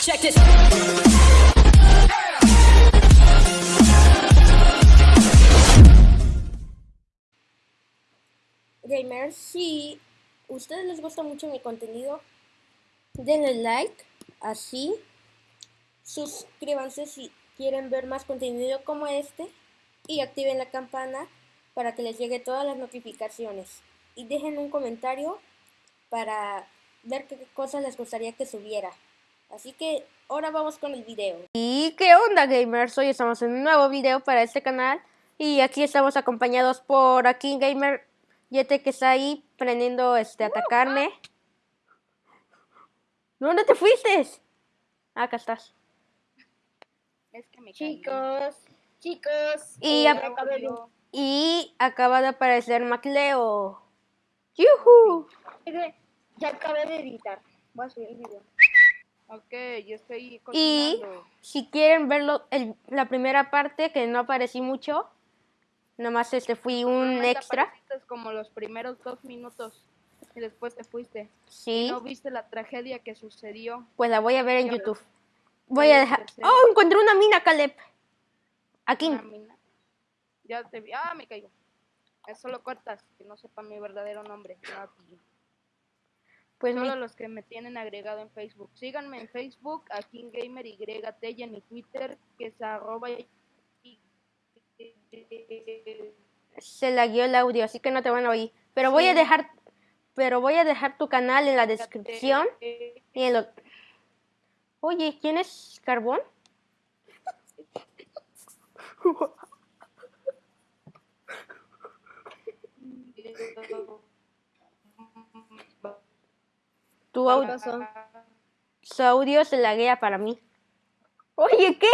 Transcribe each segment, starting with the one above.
Check this. Gamers, si ustedes les gusta mucho mi contenido, denle like, así, suscríbanse si quieren ver más contenido como este y activen la campana para que les llegue todas las notificaciones y dejen un comentario para ver qué cosas les gustaría que subiera. Así que ahora vamos con el video. ¿Y qué onda gamers? Hoy estamos en un nuevo video para este canal y aquí estamos acompañados por aquí Gamer Yete que está ahí prendiendo este atacarme. ¿Dónde te fuiste? Ah, acá estás. Es que me Chicos, chicos. Y, eh, ap- acabo de- y acaba de aparecer Macleo. ¡Yuhu! Ya acabé de editar. Voy a subir el video. Ok, yo estoy Y si quieren verlo, el- la primera parte que no aparecí mucho, nomás este fui un Solamente extra. como los primeros dos minutos y después te fuiste. Sí, No viste la tragedia que sucedió. pues la voy a ver en. YouTube. Voy a dejar. ¡Oh! Encontré una mina, Caleb. Aquí. Una mina. Ya te vi. Ah, me caigo. Eso lo cortas, que no sepa mi verdadero nombre. Nati. Pues mi- Solo los que me tienen agregado en Facebook. Síganme en Facebook, a King Gamer YT y en mi Twitter, que es arroba y- se lagueó el audio, así que no te van a oír. Pero voy a dejar, pero voy a dejar tu canal en la descripción y en lo. Oye, ¿quién es Carbón? Tu su audio se laguea para mí. Oye, ¿qué?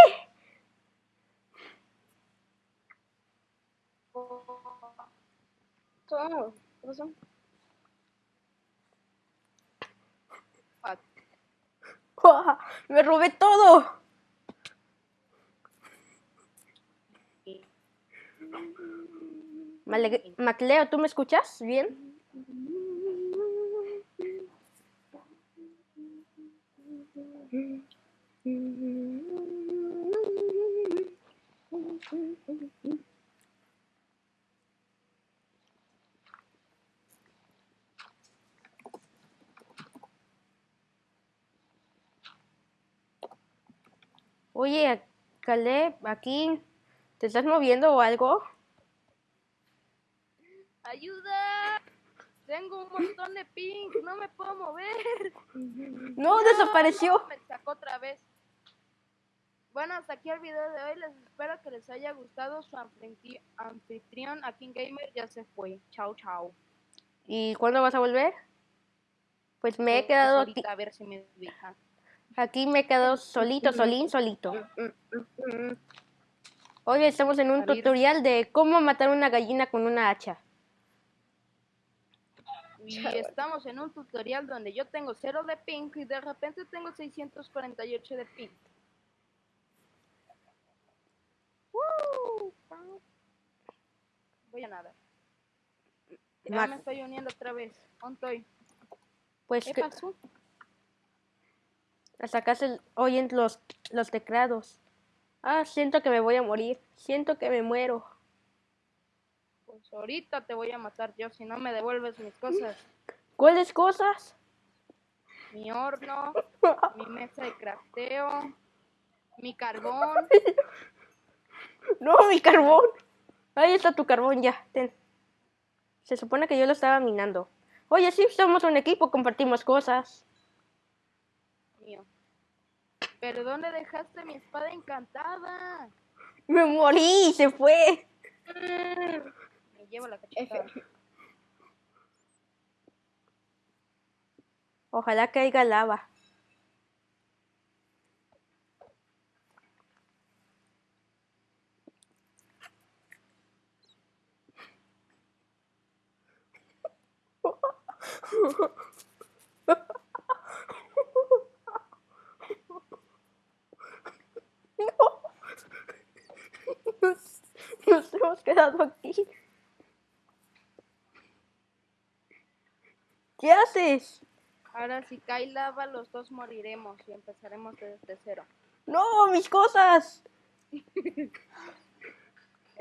¿Qué pasó? Me robé todo. Macleo, ¿tú me escuchas bien? Oye, Caleb, aquí, ¿te estás moviendo o algo? ¡Ayuda! Tengo un montón de ping, no me puedo mover. No, desapareció. Me sacó otra vez. Bueno, hasta aquí el video de hoy. Les espero que les haya gustado. Su anfitri- anfitrión, aquí Gamer, ya se fue. Chao, chao. ¿Y cuándo vas a volver? Pues me he quedado aquí, a ver si me ubican. aquí me he quedado solito, solín, solito. Hoy estamos en un tutorial de cómo matar una gallina con una hacha. Y estamos en un tutorial donde yo tengo cero de ping y de repente tengo 648 de ping. ¡Woo! Voy a nadar. Ya me estoy uniendo otra vez. ¿Dónde estoy? Pues ¿Qué que pasó? hasta acá se oyen los, los teclados. Ah, siento que me voy a morir. Siento que me muero. Ahorita te voy a matar yo si no me devuelves mis cosas. ¿Cuáles cosas? Mi horno, mi mesa de crafteo, mi carbón. No, mi carbón. Ahí está tu carbón ya. Ten. Se supone que yo lo estaba minando. Oye, sí, somos un equipo, compartimos cosas. mío. Pero ¿dónde dejaste mi espada encantada? Me morí, se fue. Me llevo la cachetada. Ojalá caiga lava. Nos, nos hemos quedado aquí. ¿Qué haces? Ahora si cae lava, los dos moriremos y empezaremos desde cero. No, mis cosas. Es,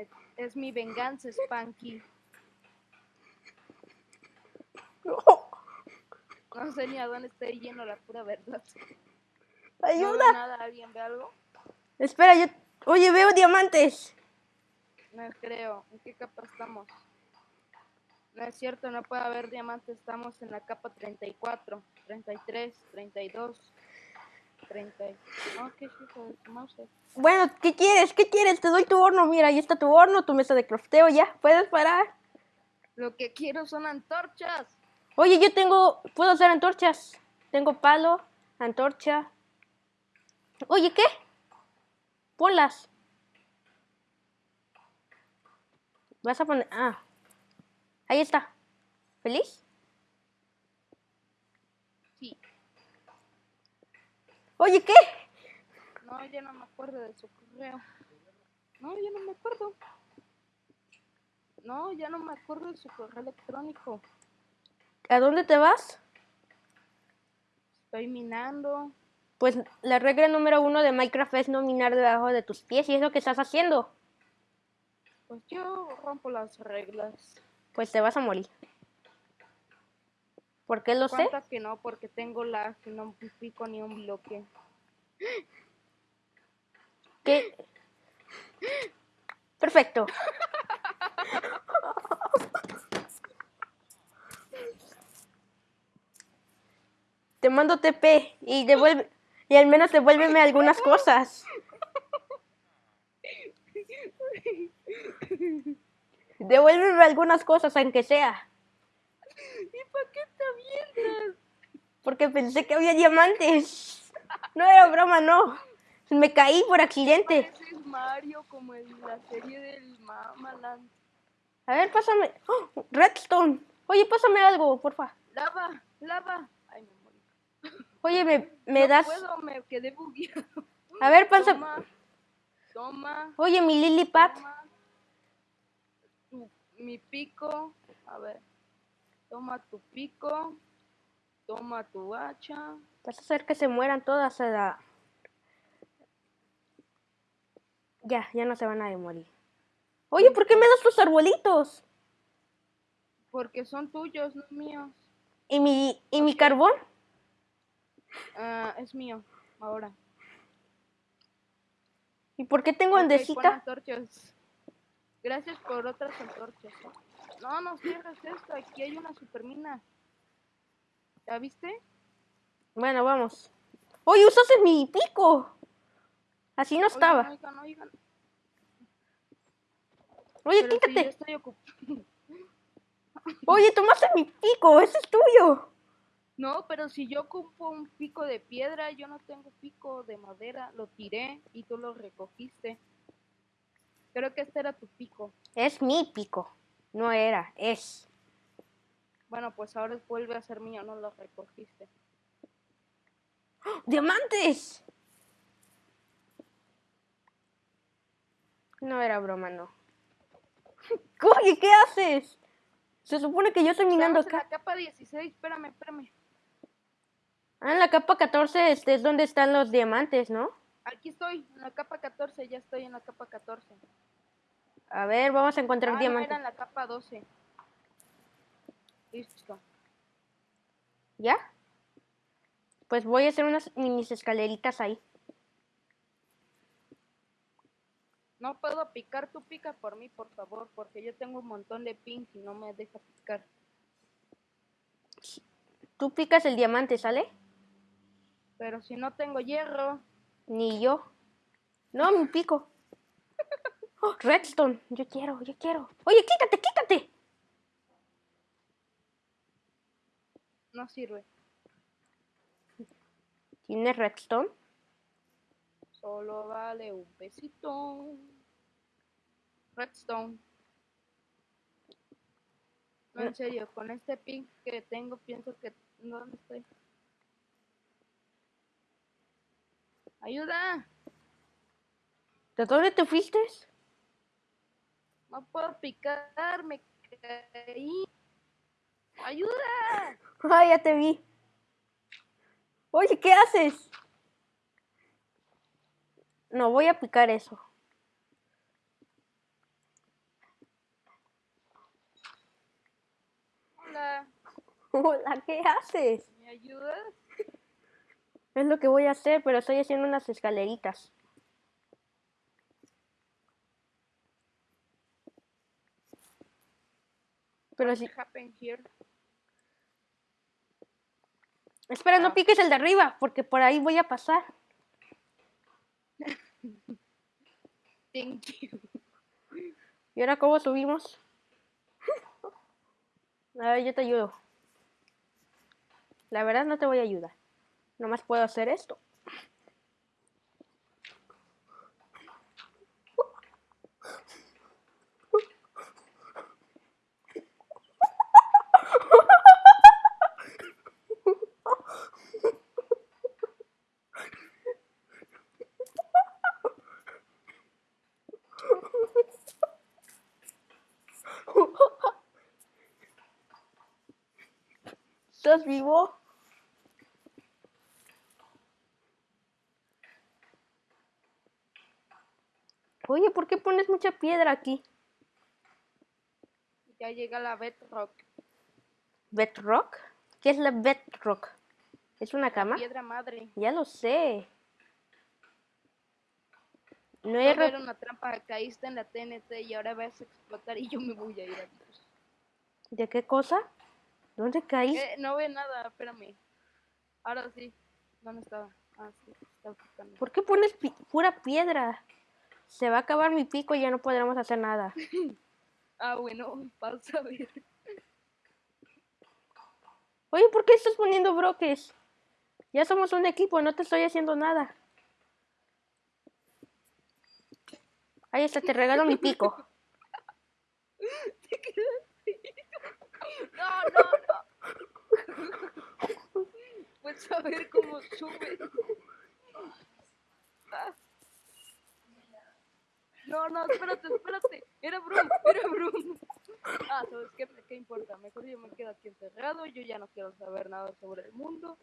es mi venganza, Spanky. No. No sé ni a dónde estoy yendo, la pura verdad. No Ayuda. veo nada, ¿alguien ve algo? Espera, yo. Oye, veo diamantes. No creo. ¿En qué capa estamos? No es cierto, no puede haber diamantes. Estamos en la capa 34, 33, 32, 30. Oh, qué de su mouse. Bueno, ¿qué quieres? ¿Qué quieres? Te doy tu horno. Mira, ahí está tu horno, tu mesa de crafteo. Ya, puedes parar. Lo que quiero son antorchas. Oye, yo tengo. Puedo hacer antorchas. Tengo palo, antorcha. Oye, ¿qué? Ponlas. Vas a poner. Ah. Ahí está. ¿Feliz? Sí. Oye, ¿qué? No, ya no me acuerdo de su correo. No, ya no me acuerdo. No, ya no me acuerdo de su correo electrónico. ¿A dónde te vas? Estoy minando. Pues la regla número uno de Minecraft es no minar debajo de tus pies y es lo que estás haciendo. Pues yo rompo las reglas. Pues te vas a morir. ¿Por qué lo sé? Que no, porque tengo lag no pico ni un bloque. ¿Qué? Perfecto. Te mando TP y devuelve y al menos devuélveme algunas cosas. Devuélveme algunas cosas, aunque sea. ¿Y para qué te avientas? Porque pensé que había diamantes. No era broma, no. Me caí por accidente. Pareces Mario como en la serie del Mamaland. A ver, pásame. ¡Oh! Redstone. Oye, pásame algo, porfa. Lava, lava. Ay, me morí. Oye, me, me no das. puedo, me quedé bugueado. A ver, pasa. Toma, toma, Oye, mi Lily Pad. toma. Mi pico. A ver. Toma tu pico. Toma tu hacha. Vas a hacer que se mueran todas a la... Ya, ya no se van a morir. Oye, ¿por qué me das tus arbolitos? Porque son tuyos, no míos. ¿Y mi, y mi carbón? Ah, es mío, ahora. ¿Y por qué tengo Ok, pon andesita? Gracias por otras antorchas. ¿eh? No, no cierres esto. Aquí hay una supermina. ¿Ya viste? Bueno, vamos. Oye, usaste mi pico. Así no estaba. Oigan, oigan, oigan. Oye, Pero si yo quítate. estoy ocupado. Oye, tomaste mi pico. Ese es tuyo. No, pero si yo ocupo un pico de piedra, yo no tengo pico de madera. Lo tiré y tú lo recogiste. Creo que este era tu pico. Es mi pico. No era, es. Bueno, pues ahora vuelve a ser mío, no lo recogiste. ¡Diamantes! No era broma, no. Oye, ¿qué haces? Se supone que yo estoy minando en acá. la capa 16, espérame, espérame. Ah, en la capa 14 este es donde están los diamantes, ¿no? Aquí estoy, en la capa 14, ya estoy en la capa 14. A ver, vamos a encontrar Ah, no, diamantes. era en la capa 12. Listo. ¿Ya? Pues voy a hacer unas minis escaleritas ahí. No puedo picar, tú pica por mí, por favor, porque yo tengo un montón de ping y no me deja picar. Tú picas el diamante, ¿sale? Pero si no tengo hierro, Ni yo. No, mi pico. Oh, redstone. Yo quiero, yo quiero. Oye, quítate, quítate. no sirve. ¿Tienes redstone? Solo vale un pesito. Redstone. No, en serio, con este ping que tengo, pienso que... ¿Dónde estoy? ¡Ayuda! ¿De dónde te fuiste? No puedo picar, me caí. ¡Ayuda! Ay, ya te vi. Oye, ¿qué haces? No, voy a picar eso. Hola, Hola, ¿qué haces? ¿me ayudas? Es lo que voy a hacer, pero estoy haciendo unas escaleritas. Pero here? Espera, no Ah. piques el de arriba, porque por ahí voy a pasar. Thank you. ¿Y ahora cómo subimos? A ver, yo te ayudo. La verdad no te voy a ayudar. Nomás puedo hacer esto. ¿Estás vivo? Oye, ¿por qué pones mucha piedra aquí? Ya llega la bedrock. ¿Bedrock? ¿Qué es la bedrock? ¿Es una cama? Piedra madre. Ya lo sé. No Va he a haber re- una trampa, caíste en la TNT y ahora vas a explotar y yo me voy a ir a. ¿De qué cosa? ¿Dónde caí? Eh, no ve nada, espérame. Ahora sí. ¿Dónde estaba? Ah, sí, estaba buscando. ¿Por qué pones pi- pura piedra? Se va a acabar mi pico y ya no podremos hacer nada. Ah, bueno, pausa a ver. Oye, ¿por qué estás poniendo bloques? Ya somos un equipo, no te estoy haciendo nada. Ahí está, te regalo mi pico. No, no, no. Pues a ver cómo sube. Ah. No, no, espérate, espérate. Era Brum, era Brum. Ah, ¿sabes qué? ¿Qué importa? Mejor yo me quedo aquí encerrado. Yo ya no quiero saber nada sobre el mundo.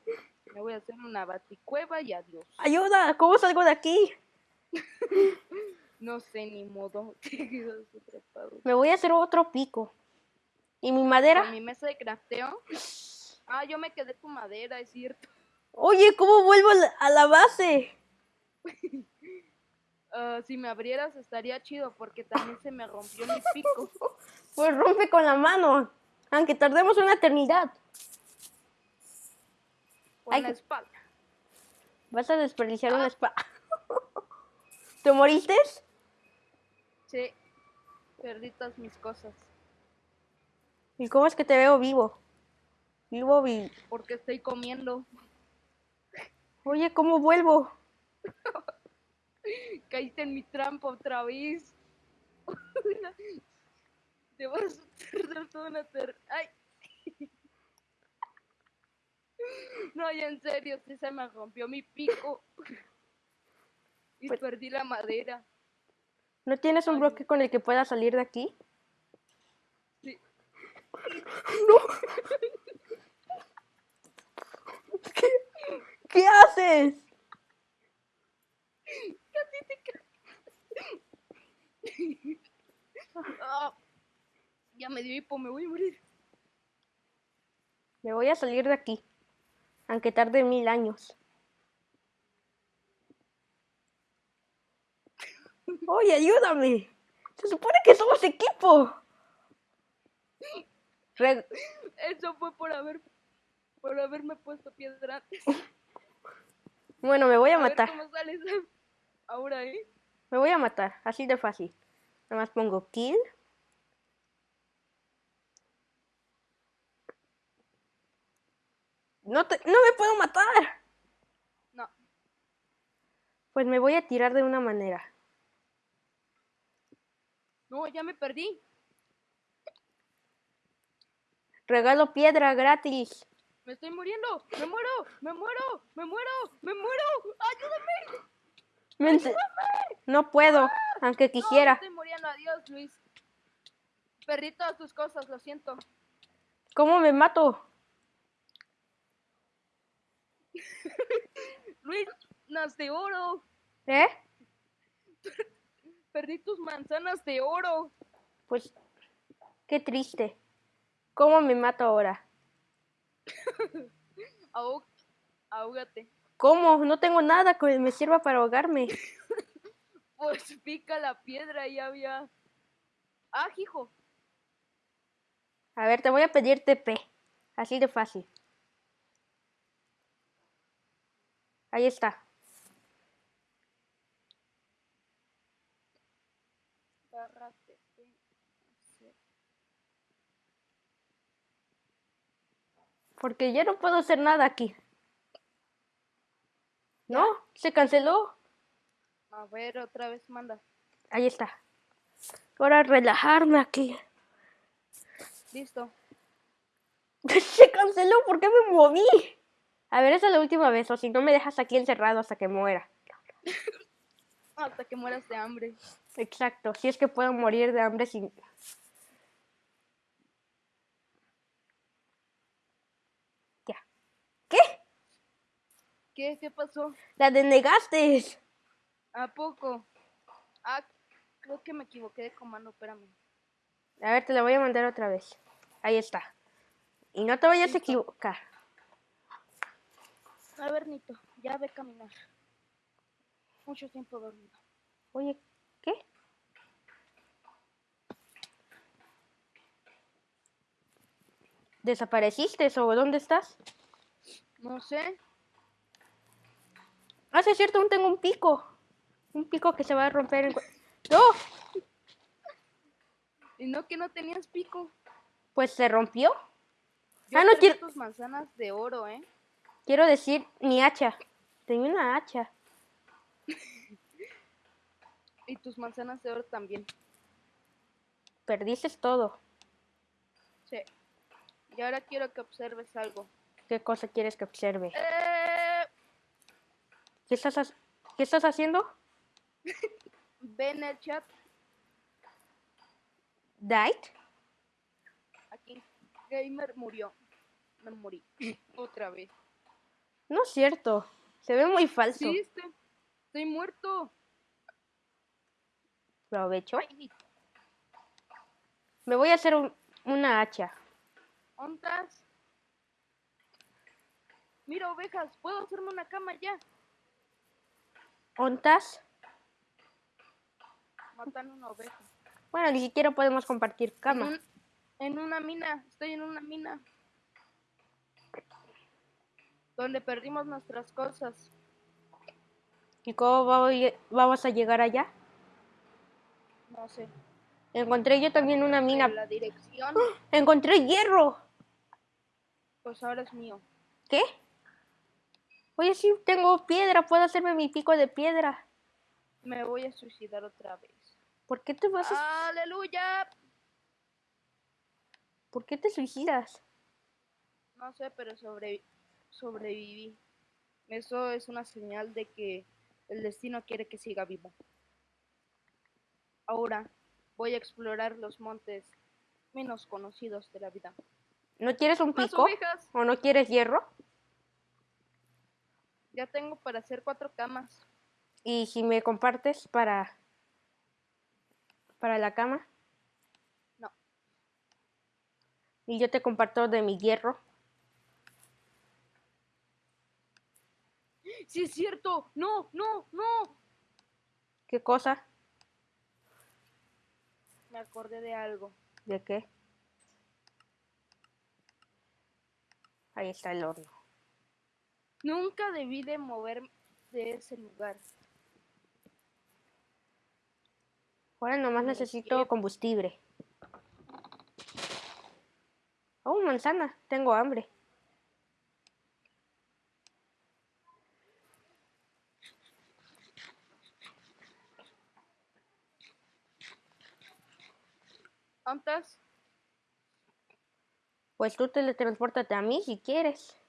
Me voy a hacer una baticueva y adiós. ¡Ayuda! ¿Cómo salgo de aquí? No sé ni modo. Me voy a hacer otro pico. ¿Y mi madera? Con mi mesa de crafteo. Ah, yo me quedé con madera, es cierto. Oye, ¿cómo vuelvo a la- base? Ah, si me abrieras estaría chido porque también se me rompió mi pico. Pues rompe con la mano. Aunque tardemos una eternidad. Con Ay, la espalda. Vas a desperdiciar una espada. ¿Te moriste? Sí. Perdí todas mis cosas. ¿Y cómo es que te veo vivo? Vi. Porque estoy comiendo. Oye, ¿cómo vuelvo? Caíste en mi trampa otra vez. Te vas a tardar toda una ter... ¡Ay! No, ya en serio, sí se me rompió mi pico. Y Pues- perdí la madera. ¿No tienes un bloque con el que pueda salir de aquí? Sí. ¿Qué haces? Ah, ya me dio hipo, me voy a morir. Me voy a salir de aquí. Aunque tarde mil años. Oye, ayúdame. Se supone que somos equipo. Re- Eso fue por haber por haberme puesto piedra. Bueno, me voy a A ver matar. cómo sales ahora, ¿eh? Me voy a matar. Así de fácil. Nada más pongo kill. No, te- no me puedo matar. No. Pues me voy a tirar de una manera. No, ya me perdí. Regalo piedra gratis. Me estoy muriendo. Me muero. Me muero. Me muero. Me muero. Ayúdame. No puedo, aunque No, me quisiera. estoy muriendo. Adiós, Luis. Perdí todas tus cosas, lo siento. ¿Cómo me mato? Luis, las de oro. ¿Eh? Perdí tus manzanas de oro. Pues, qué triste. ¿Cómo me mato ahora? Ahó- ahógate. ¿Cómo? No tengo nada que me sirva para ahogarme. Pues pica la piedra y había. Ah, hijo. A ver, te voy a pedir TP. Así de fácil. Ahí está. Barra TP. Porque ya no puedo hacer nada aquí. No, se canceló. A ver, otra vez manda. Ahí está. Ahora relajarme aquí. Listo. Se canceló, ¿por qué me moví? A ver, esa es la última vez, o si no me dejas aquí encerrado hasta que muera. Hasta que mueras de hambre. Exacto, si es que puedo morir de hambre sin... Ya. ¿Qué? ¿Qué? ¿Qué pasó? La denegaste. ¿A poco? Ah, creo que me equivoqué de comando, espérame. A ver, te la voy a mandar otra vez. Ahí está. Y no te vayas a equivocar. A ver, Nito, ya ve caminar. Mucho tiempo dormido. Oye, ¿qué? ¿Desapareciste o dónde estás? No sé. Ah, sí, es cierto, aún tengo un pico. Un pico que se va a romper en... ¡No! ¿Y no que no tenías pico? Pues se rompió. Yo Ah, no, quiero- tus manzanas de oro, ¿eh? Quiero decir, mi hacha. Tenía una hacha. Y tus manzanas de oro también. Perdiste todo. Sí. Y ahora quiero que observes algo. ¿Qué cosa quieres que observe? Eh, ¿Qué estás, ¿Qué estás haciendo? ve en el chat. ¿Died? Aquí. Gamer murió. Me morí. Otra vez. No es cierto. Se ve muy falso. Sí, estoy, estoy muerto. Provecho. Ay. Me voy a hacer un- una hacha. ¿Ontas? Mira, ovejas. Puedo hacerme una cama ya. ¿Ontas? Matan una oveja. Bueno, ni siquiera podemos compartir En, cama. un- en una mina. Estoy en una mina. Donde perdimos nuestras cosas. ¿Y cómo vamos a llegar allá? No sé. Encontré yo también una mina. En la dirección. Encontré hierro. Pues ahora es mío. ¿Qué? Oye, sí, tengo piedra. Puedo hacerme mi pico de piedra. Me voy a suicidar otra vez. ¿Por qué te vas a... ¡Aleluya! ¿Por qué te suicidas? No sé, pero sobre, sobreviví. Eso es una señal de que el destino quiere que siga viva. Ahora voy a explorar los montes menos conocidos de la vida. ¿No quieres un ¡Más pico? ¿O no quieres hierro? Ya tengo para hacer cuatro camas. Y si me compartes para... para la cama. No. Y yo te comparto de mi hierro. ¡Sí es cierto! ¡No, no, no! ¿Qué cosa? Me acordé de algo. ¿De qué? Ahí está el horno. Nunca debí de mover de ese lugar. Ahora nomás necesito combustible. Oh, manzana. Tengo hambre. ¿Cuántas? Pues tú teletransportate a mí si quieres.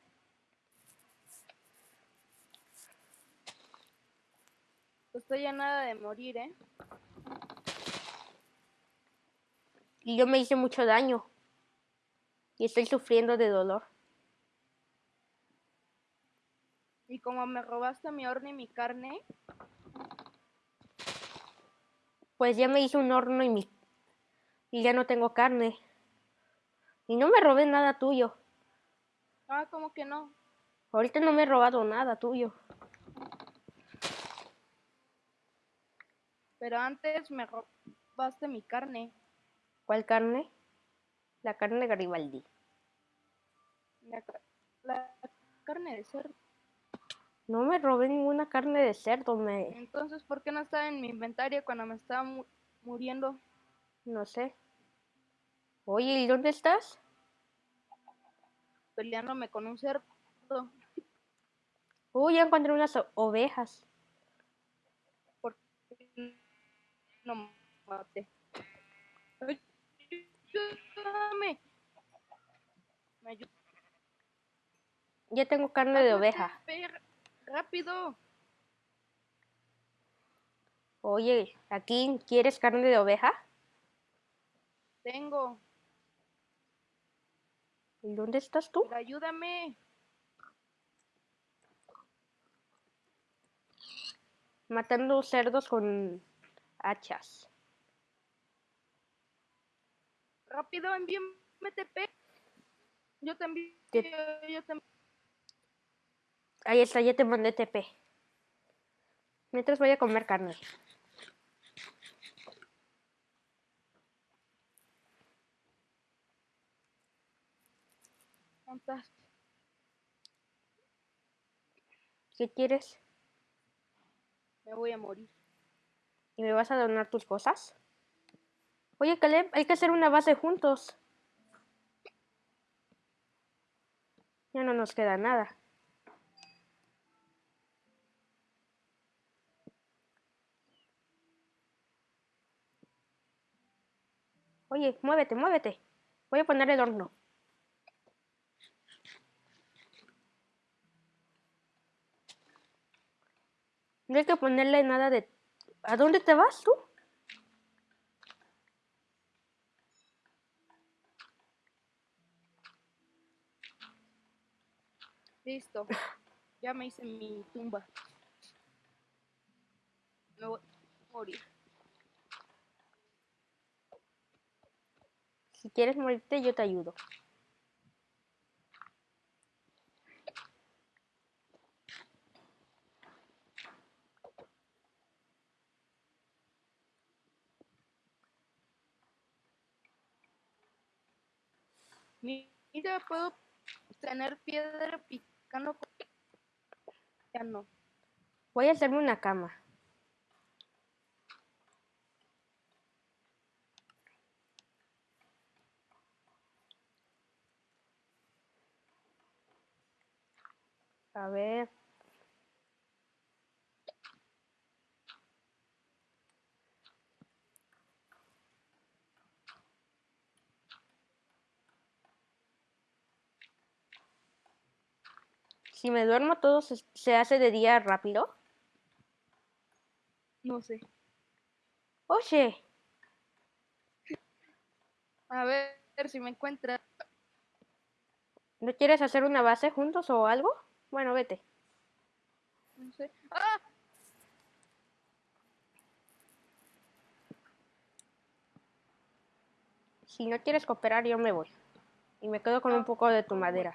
Estoy a nada de morir, ¿eh? Y yo me hice mucho daño. Y estoy sufriendo de dolor. como me robaste mi horno y mi carne, Pues ya me hice un horno y mi y ya no tengo carne. Y no me robé nada tuyo. ah, como que no. Ahorita no me he robado nada tuyo. Pero antes me robaste mi carne. ¿Cuál carne? La carne Garibaldi. La, ca- la carne de cerdo. No me robé ninguna carne de cerdo, me Entonces, ¿por qué no estaba en mi inventario cuando me estaba mu- muriendo? no sé. Oye, ¿y dónde estás? Peleándome con un cerdo. Uy, ya encontré unas ovejas. Porque no maté. Ayúdame. Me ayuda. Ya tengo carne de oveja. Rápido. Oye, aquí ¿quieres carne de oveja? Tengo. ¿Y dónde estás tú? Pero ayúdame. Matando cerdos con hachas. Rápido, envíame TP. Yo también. Te- Yo también. Ahí está, ya te mandé TP. Mientras voy a comer carne. ¿Qué quieres? Me voy a morir. ¿Y me vas a donar tus cosas? Oye, Caleb, hay que hacer una base juntos. Ya no nos queda nada. Oye, muévete, muévete. Voy a poner el horno. No hay que ponerle nada de... ¿A dónde te vas tú? Listo. Ya me hice mi tumba. Me voy a morir. Si quieres morirte, yo te ayudo. Mira, puedo tener piedra picando. Ya no. Voy a hacerme una cama. A ver. Si me duermo, todo se, se hace de día rápido. No sé. Oye, A ver, si me encuentra. ¿no quieres hacer una base juntos o algo? Bueno, vete. No sé. ¡Ah! Si no quieres cooperar, yo me voy. Y me quedo con un poco de tu madera.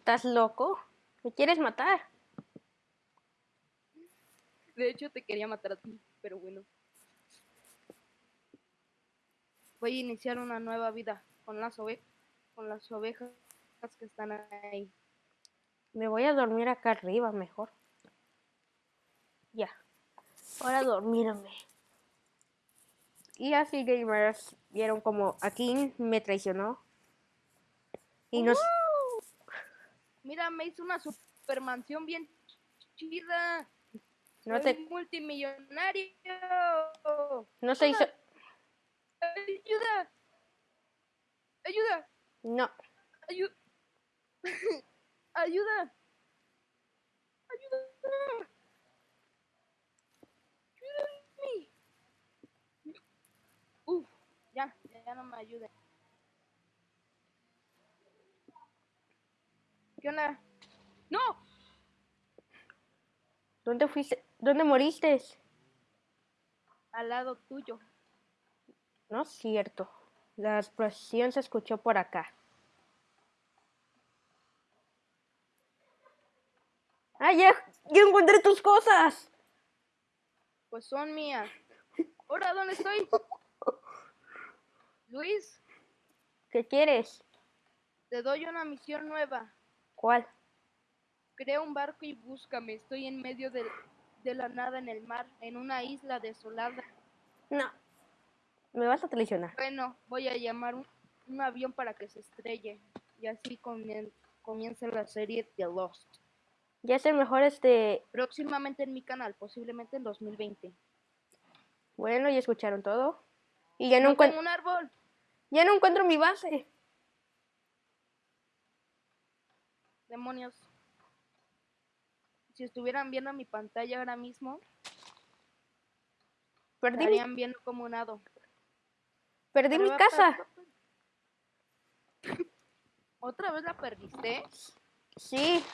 ¿Estás loco? ¿Me quieres matar? De hecho, te quería matar a ti, pero bueno. Voy a iniciar una nueva vida con las ovejas, con las ovejas que están ahí. Me voy a dormir acá arriba mejor. Ya. Ahora dormirme. Y así gamers vieron como aquí me traicionó. Y nos... Mira, me hizo una super mansión bien chida. No Soy te... multimillonario. No se hizo... Ayuda. Ayuda. No. Ayuda. Ayuda. Ayuda. Ayúdame. Uf, ya, ya no me ayuda. ¿Qué onda? ¡No! ¿Dónde fuiste? ¿Dónde moriste? Al lado tuyo. No es cierto. La explosión se escuchó por acá. ¡Ah, ya! ¡Ya encontré tus cosas! Pues son mías. ¿Ahora dónde estoy? Luis, ¿Qué quieres? te doy una misión nueva. ¿Cuál? Crea un barco y búscame. Estoy en medio del- de la nada en el mar, en una isla desolada. No. Me vas a traicionar. Bueno, voy a llamar un, un avión para que se estrelle. Y así comien- comienza la serie The Lost. Ya es el mejor este... Próximamente en mi canal, posiblemente en 2020. Bueno, ya escucharon todo. Y ya no, No encuentro... un árbol. Ya no encuentro mi base. Demonios. Si estuvieran viendo mi pantalla ahora mismo, Perdí mi, estarían viendo como un hado. perdí mi Pero casa. ¿Otra vez la perdiste? Sí.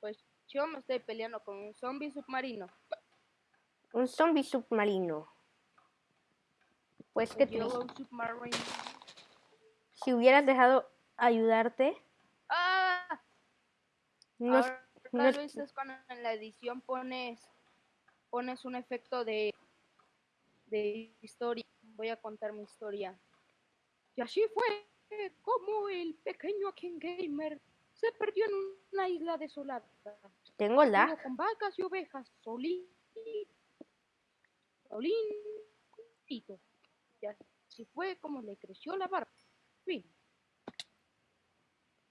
Pues yo me estoy peleando con un zombie submarino. Un zombie submarino. Pues. Yellow submarine. Si hubieras dejado ayudarte. No, es- Ahora no es- cuando en la edición pones pones un efecto de de historia. Voy a contar mi historia. Y así fue como el pequeño King Gamer se perdió en una isla desolada. tengo lag. con vacas y ovejas, solito. Solito. Y así fue como le creció la barba. Fin.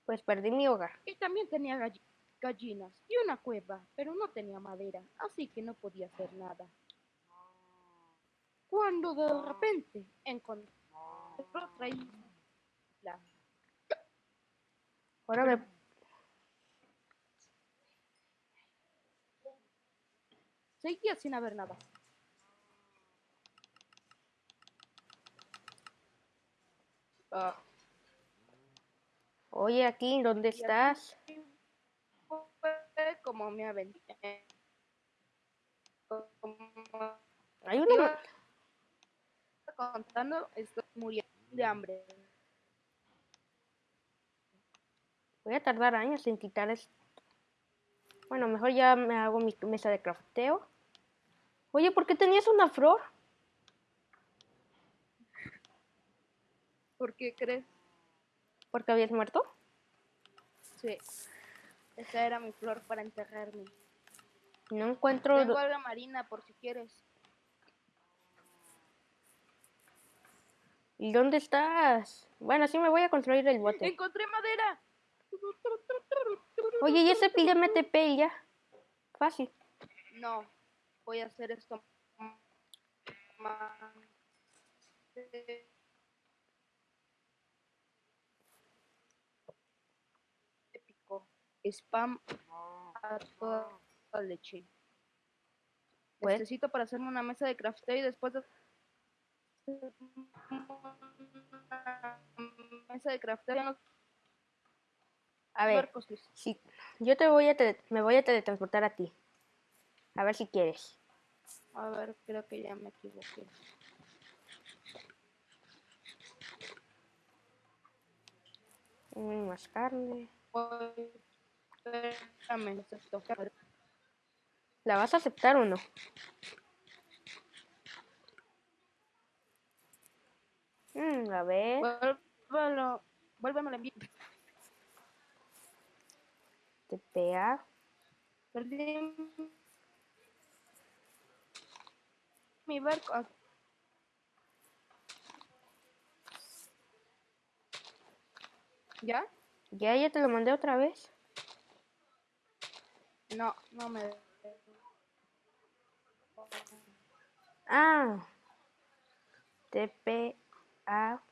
Pues perdí mi hogar. Y también tenía galli- gallinas y una cueva, pero no tenía madera, así que no podía hacer nada. Cuando de repente encontré otra isla. Ahora me... Seguía sin haber nada. Ah, Oye, aquí, ¿dónde estás? Como me aventé. Como Hay una... contando, estoy muriendo de hambre. Voy a tardar años en quitar esto. Bueno, mejor ya me hago mi mesa de crafteo. Oye, ¿por qué tenías una flor? ¿Por qué crees? ¿Porque habías muerto? Sí. Esa era mi flor para enterrarme. No encuentro... Tengo alga marina por si quieres. ¿Y dónde estás? Bueno, sí me voy a construir el bote. ¡Encontré madera! Oye, ¿y ese píllame TP ya? Fácil. No, voy a hacer esto más Spam a toda la leche. Pues- Necesito para hacerme una mesa de crafteo y después de mesa de crafteo ya no A ver, si yo te voy a tele- me voy a teletransportar a ti. A ver si quieres. A ver, creo que ya me equivoqué. Mm, más carne. Voy- Necesito- ¿La vas a aceptar o no? Mm, a ver. Vuélvelo, vuélvemelo enviar. TPA. Perdí mi barco. ¿Ya? Ya, ya te lo mandé otra vez. No, no me. Ah. TPA.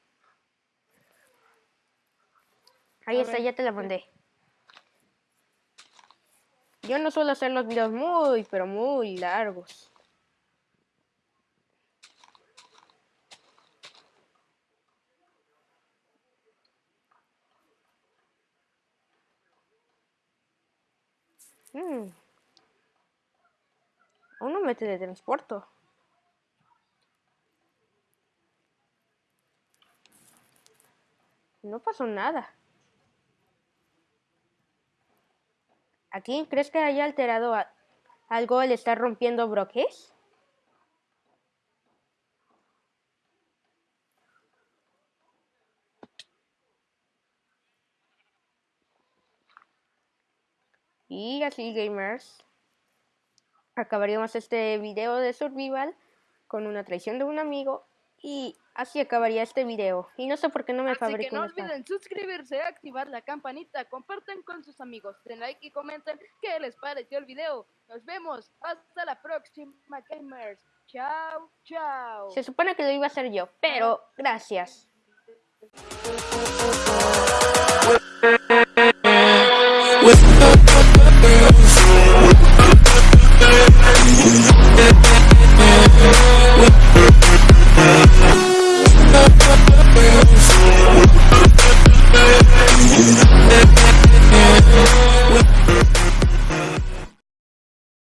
Ahí A está, ver, ya te la mandé. Yo no suelo hacer los videos muy, pero muy largos. Mm. Aún no me teletransporto. No pasó nada. ¿Aquí crees que haya alterado a- algo al estar rompiendo bloques? Y así gamers, acabaríamos este video de survival con una traición de un amigo y así acabaría este video. Y no sé por qué no me así no olviden suscribirse, activar la campanita, compartan con sus amigos, den like y comenten qué les pareció el video. Nos vemos, hasta la próxima gamers. Chao, chao. Se supone que lo iba a hacer yo, pero gracias. We'll